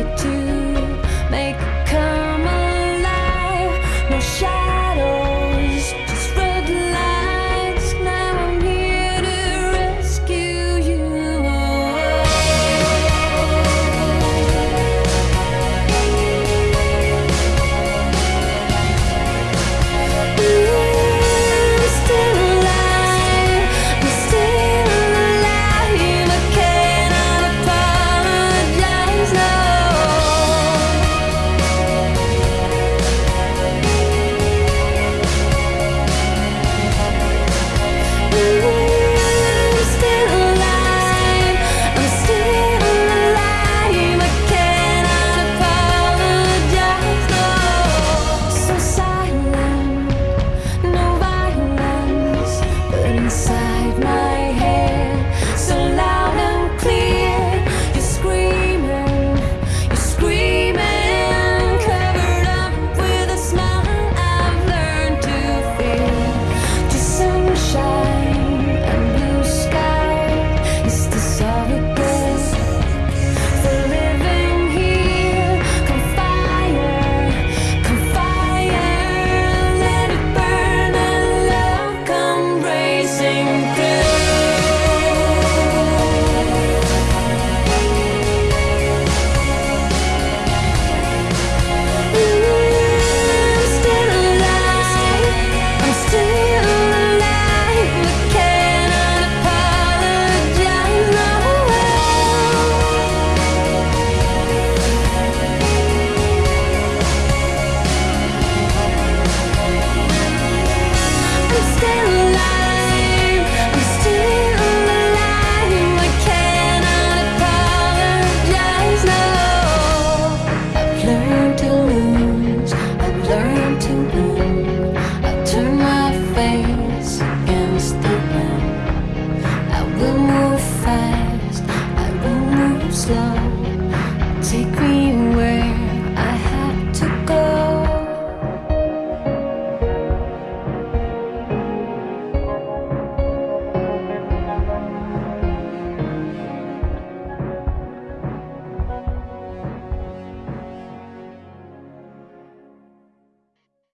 To. sun